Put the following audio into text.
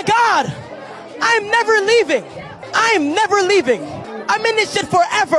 my God, I'm never leaving. I am never leaving. I'm in this shit forever.